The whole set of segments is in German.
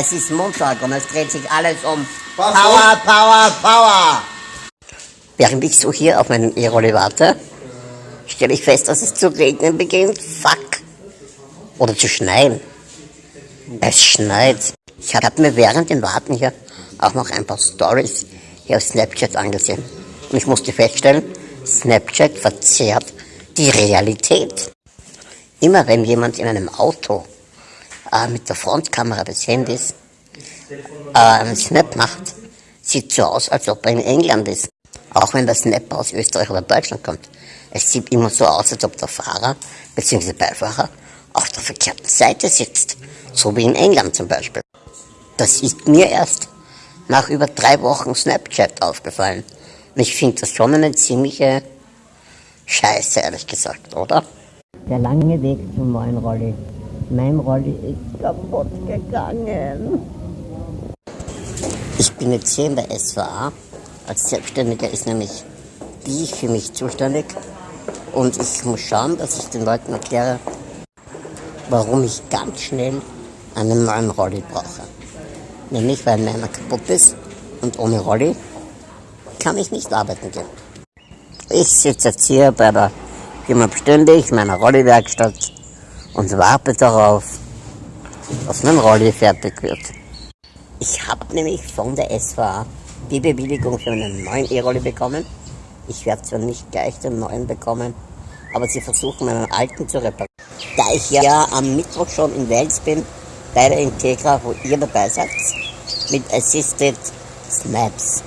Es ist Montag und es dreht sich alles um Power, Power, Power. Während ich so hier auf meinen E-Rolli warte, stelle ich fest, dass es zu regnen beginnt. Fuck. Oder zu schneien. Es schneit. Ich habe mir während dem Warten hier auch noch ein paar Stories hier auf Snapchat angesehen. Und ich musste feststellen, Snapchat verzerrt die Realität. Immer wenn jemand in einem Auto äh, mit der Frontkamera des Handys äh, einen Snap macht, sieht so aus, als ob er in England ist. Auch wenn der Snap aus Österreich oder Deutschland kommt. Es sieht immer so aus, als ob der Fahrer bzw. Beifahrer auf der verkehrten Seite sitzt. So wie in England zum Beispiel. Das ist mir erst nach über drei Wochen Snapchat aufgefallen. Und ich finde das schon eine ziemliche Scheiße, ehrlich gesagt, oder? Der lange Weg zum neuen Rolli. Mein Rolli ist kaputt gegangen. Ich bin jetzt hier in der SVA. Als Selbstständiger ist nämlich die für mich zuständig. Und ich muss schauen, dass ich den Leuten erkläre, warum ich ganz schnell einen neuen Rolli brauche. Nämlich weil meiner kaputt ist und ohne Rolli kann ich nicht arbeiten gehen. Ich sitze jetzt hier bei der Firma Beständig, meiner Rolli-Werkstatt und warte darauf, dass mein Rolli fertig wird. Ich habe nämlich von der SVA die Bewilligung für einen neuen E-Rolli bekommen. Ich werde zwar nicht gleich den neuen bekommen, aber sie versuchen meinen alten zu reparieren. Da ich ja am Mittwoch schon in Wels bin, bei der Integra, wo ihr dabei seid, mit Assisted Snaps.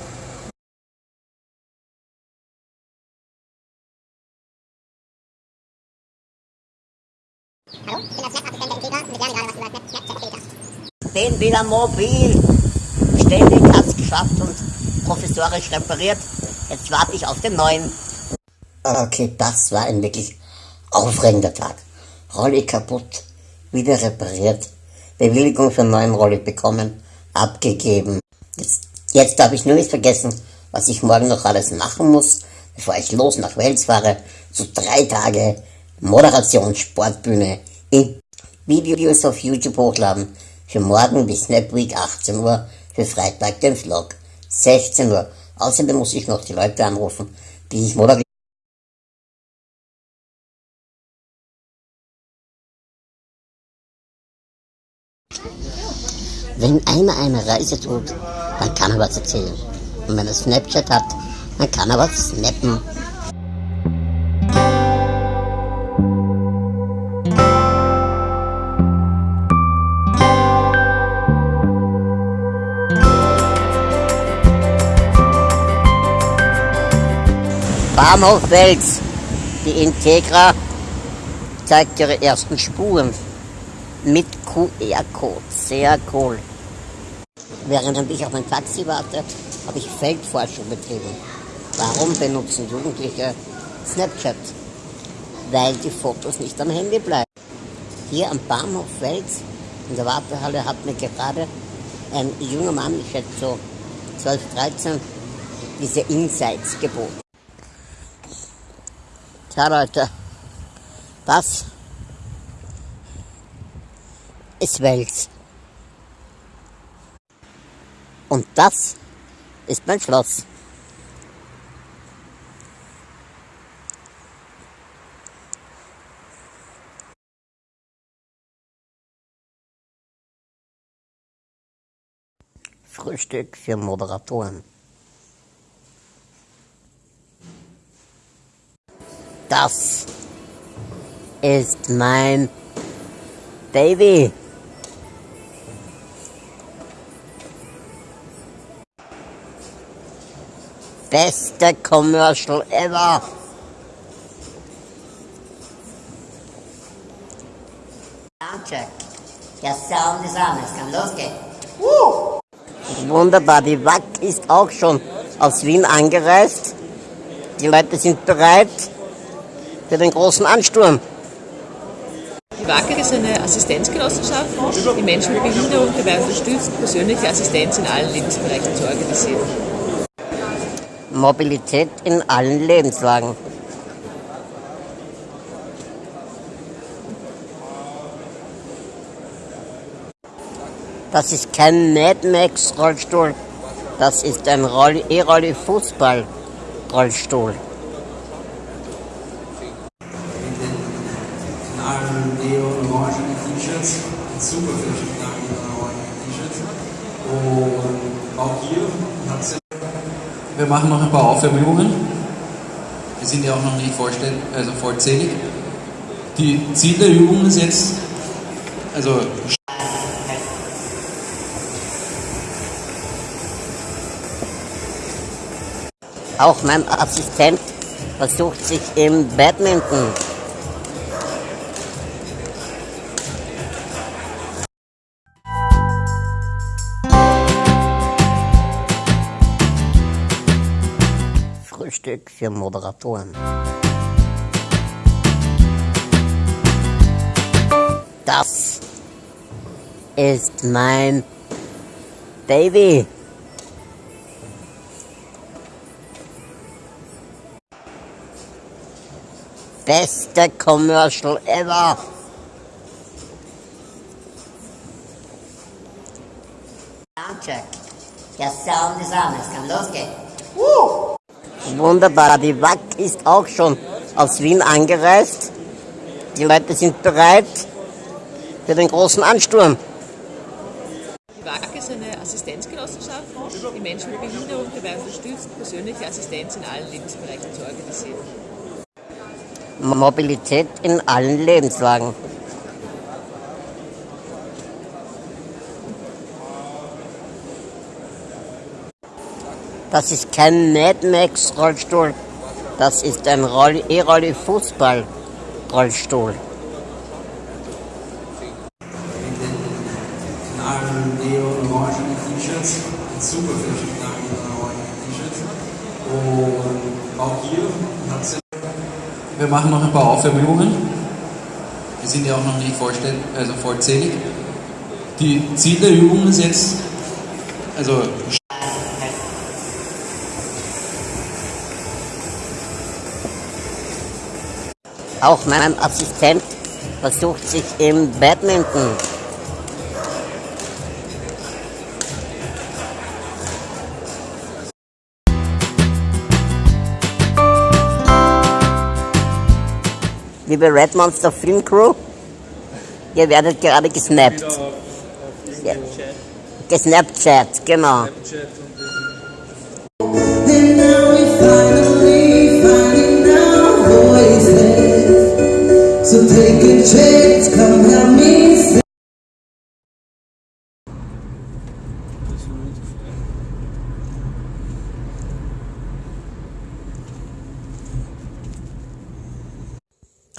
Bin wieder mobil. Ständig hat's geschafft und professorisch repariert. Jetzt warte ich auf den neuen. Okay, das war ein wirklich aufregender Tag. Rolli kaputt, wieder repariert, Bewilligung für einen neuen Rolli bekommen, abgegeben. Jetzt, jetzt darf ich nur nicht vergessen, was ich morgen noch alles machen muss, bevor ich los nach Wels fahre. So drei Tage Moderation, Sportbühne, in Videos auf YouTube hochladen. Für morgen bis Snap Week 18 Uhr, für Freitag den Vlog 16 Uhr. Außerdem muss ich noch die Leute anrufen, die ich moderiere. Wenn einer eine Reise tut, dann kann er was erzählen. Und wenn er Snapchat hat, dann kann er was snappen. Bahnhof Wels. Die Integra zeigt ihre ersten Spuren mit QR-Code. Sehr cool. Während ich auf mein Taxi warte, habe ich Feldforschung betrieben. Warum benutzen Jugendliche Snapchat? Weil die Fotos nicht am Handy bleiben. Hier am Bahnhof Wels in der Wartehalle hat mir gerade ein junger Mann, ich schätze so 12, 13, diese Insights geboten. Tja Leute, das ist Wels. Und das ist mein Schloss. Frühstück für Moderatoren. Das ist mein Baby. Beste Commercial ever. Soundcheck. Der Sound ist an, es kann losgehen. Woo! Wunderbar, die WAC ist auch schon aus Wien angereist. Die Leute sind bereit für den großen Ansturm. Die WACAG ist eine Assistenzgenossenschaft, die Menschen mit Behinderung dabei unterstützt, persönliche Assistenz in allen Lebensbereichen zu organisieren. Mobilität in allen Lebenslagen. Das ist kein Mad Max Rollstuhl, das ist ein E-Rolli Fußball Rollstuhl. Machen noch ein paar Aufwärmübungen. Wir sind ja auch noch nicht vollständig, also vollzählig. Die Ziel der Übung ist jetzt, also Auch mein Assistent versucht sich im Badminton. Frühstück für Moderatoren. Das ist mein Baby. Beste Commercial ever. Soundcheck. Der Sound ist an, es kann losgehen. Woo! Wunderbar, die WAC ist auch schon aus Wien angereist. Die Leute sind bereit für den großen Ansturm. Die WAG ist eine Assistenzgenossenschaft, die Menschen mit Behinderung dabei unterstützt, persönliche Assistenz in allen Lebensbereichen zu organisieren. Mobilität in allen Lebenslagen. Das ist kein Mad Max Rollstuhl, das ist ein E-Rolli Fußball Rollstuhl. neon-orangenen T-Shirts, super viele knallen neon-orangenen T-Shirts. Und auch hier hat wir machen noch ein paar Aufwärmübungen. Wir sind ja auch noch nicht also vollzählig. Die Ziel der Übung ist jetzt, also Auch mein Assistent versucht sich im Badminton. Liebe Red Monster Film Crew, ihr werdet gerade gesnappt. Ja. Gesnapchat, genau. And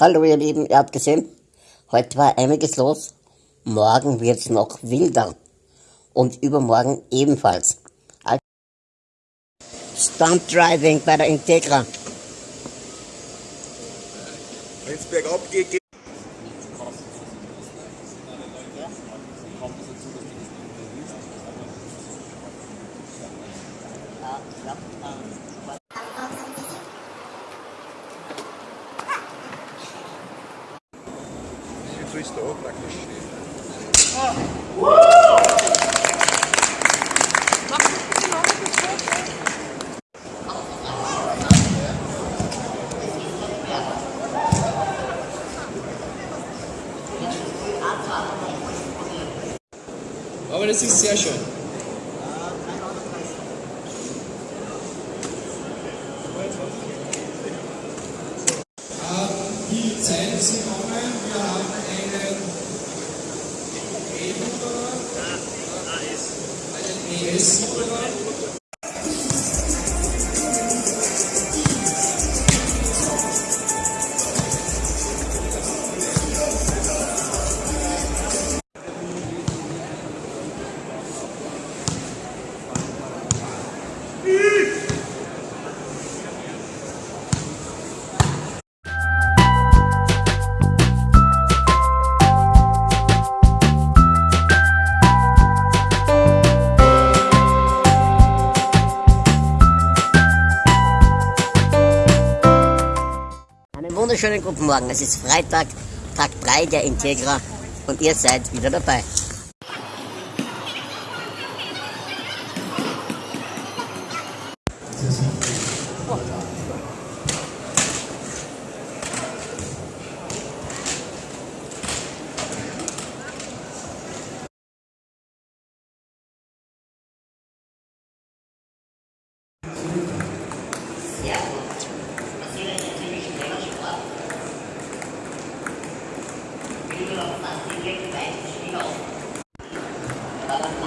Hallo ihr Lieben, ihr habt gesehen, heute war einiges los, morgen wird es noch wilder und übermorgen ebenfalls. Stunt Driving bei der Integra. Wenn es bergab geht, geht Wie ist da praktisch stehen? Aber das ist sehr wunderschönen guten Morgen. Es ist Freitag, Tag 3 der Integra und ihr seid wieder dabei.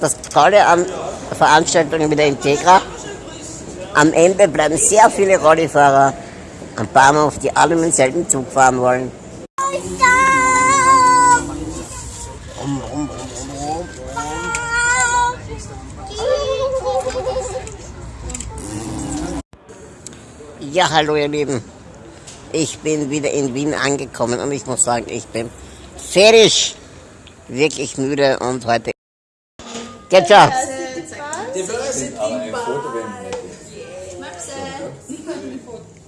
Das Tolle an der Veranstaltung mit der Integra, am Ende bleiben sehr viele Rollifahrer am Bahnhof, die alle mit demselben Zug fahren wollen. Ja, hallo ihr Lieben. Ich bin wieder in Wien angekommen und ich muss sagen, ich bin fertig. Wirklich müde und heute. Geht schon.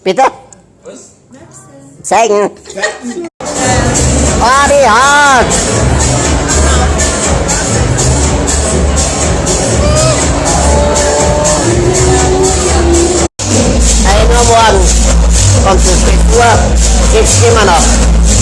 Bitte? Zeigen. Oh, die Haut. Geht's immer noch.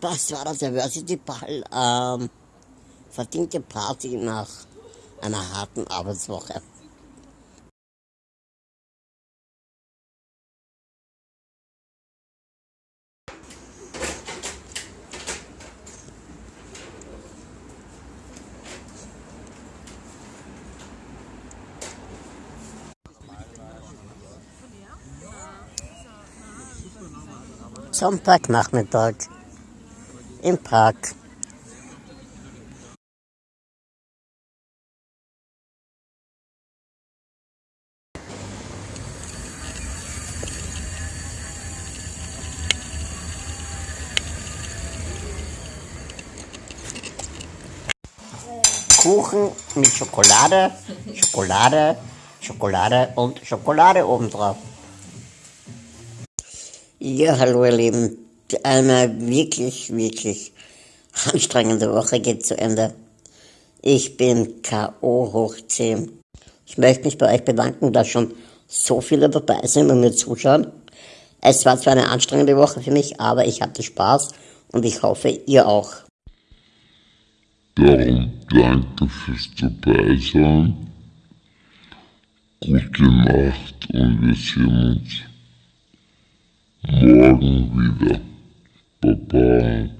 Das war das Diversity Ball. Ähm, verdiente Party nach einer harten Arbeitswoche. Sonntagnachmittag im Park. Kuchen mit Schokolade, Schokolade, Schokolade und Schokolade obendrauf. Ja, hallo ihr Lieben. Eine wirklich, wirklich anstrengende Woche geht zu Ende. Ich bin K.O. hoch 10. Ich möchte mich bei euch bedanken, dass schon so viele dabei sind und mir zuschauen. Es war zwar eine anstrengende Woche für mich, aber ich hatte Spaß und ich hoffe, ihr auch. Darum danke fürs Dabeisein. Gute Nacht und wir sehen uns morgen wieder. Okay.